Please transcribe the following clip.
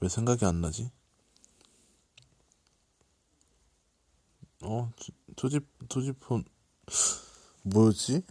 왜 생각이 안 나지? 어, 투지, 투지폰 뭐였지?